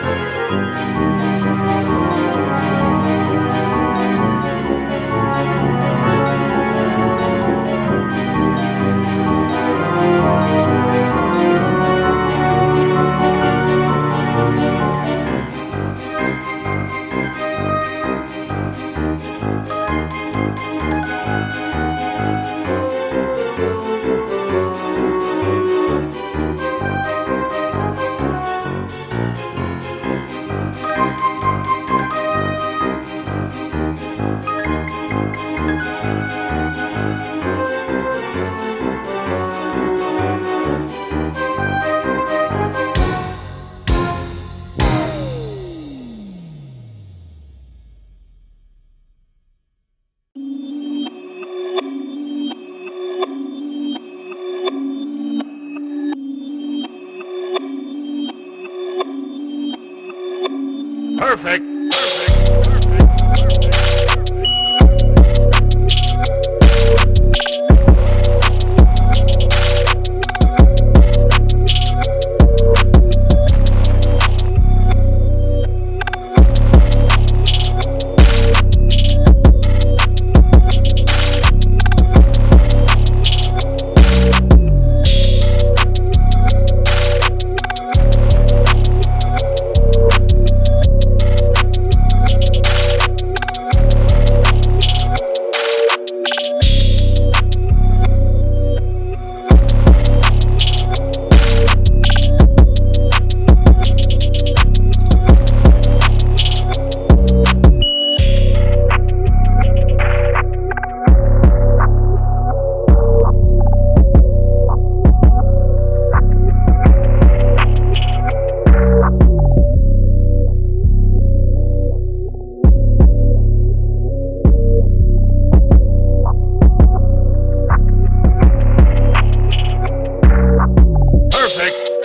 Música Perfect. Perfect. Perfect. perfect.